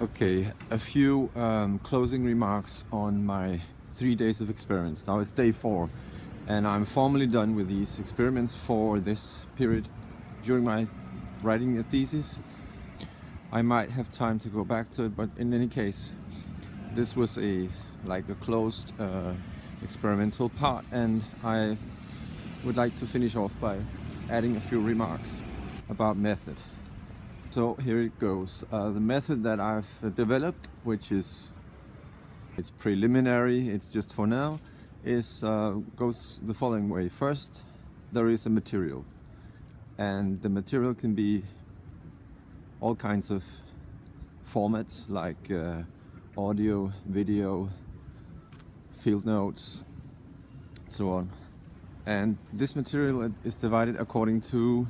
Okay, a few um, closing remarks on my three days of experiments. Now it's day four and I'm formally done with these experiments for this period during my writing a thesis. I might have time to go back to it, but in any case, this was a like a closed uh, experimental part and I would like to finish off by adding a few remarks about method. So here it goes. Uh, the method that I've developed, which is it's preliminary, it's just for now, is uh, goes the following way. First, there is a material, and the material can be all kinds of formats like uh, audio, video, field notes, so on. And this material is divided according to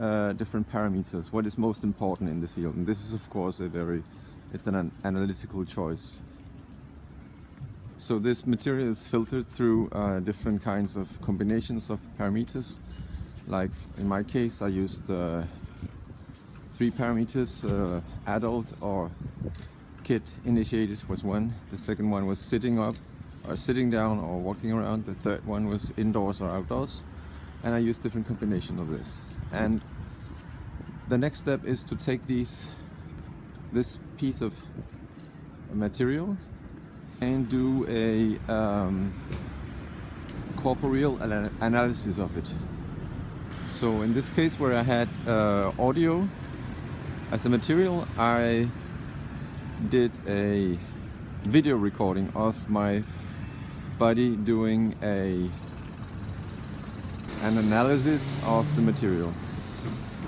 uh, different parameters, what is most important in the field. And this is of course a very, it's an analytical choice. So this material is filtered through uh, different kinds of combinations of parameters. Like in my case, I used uh, three parameters, uh, adult or kid initiated was one. The second one was sitting up or sitting down or walking around. The third one was indoors or outdoors. And I use different combination of this. And the next step is to take these, this piece of material and do a um, corporeal analysis of it. So in this case where I had uh, audio as a material, I did a video recording of my body doing a an analysis of the material.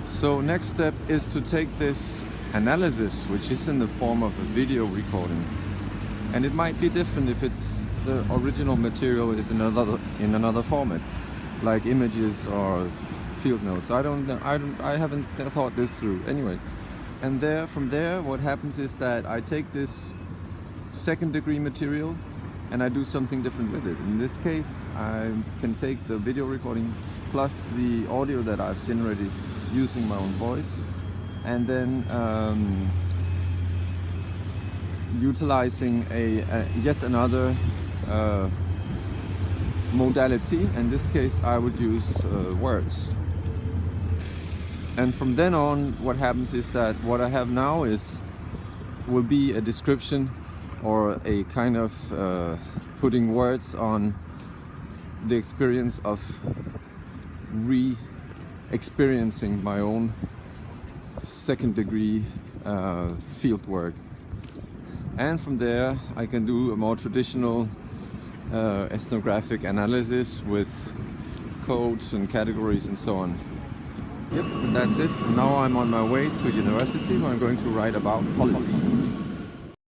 So next step is to take this analysis, which is in the form of a video recording. And it might be different if it's the original material is in another in another format, like images or field notes. I don't I don't I haven't thought this through. Anyway, and there from there what happens is that I take this second degree material and I do something different with it. In this case, I can take the video recording plus the audio that I've generated using my own voice and then um, utilizing a, a, yet another uh, modality. In this case, I would use uh, words. And from then on, what happens is that what I have now is will be a description or a kind of uh, putting words on the experience of re experiencing my own second degree uh, field work. And from there I can do a more traditional uh, ethnographic analysis with codes and categories and so on. Yep, and that's it. Now I'm on my way to university where I'm going to write about policy.